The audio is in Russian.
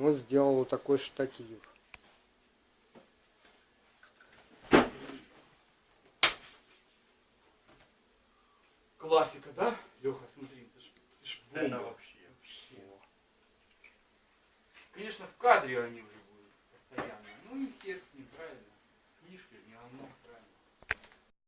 Вот сделал вот такой штатив. Классика, да? Леха, смотри, это ж, это ж Это вообще. Вообще. Конечно, в кадре они уже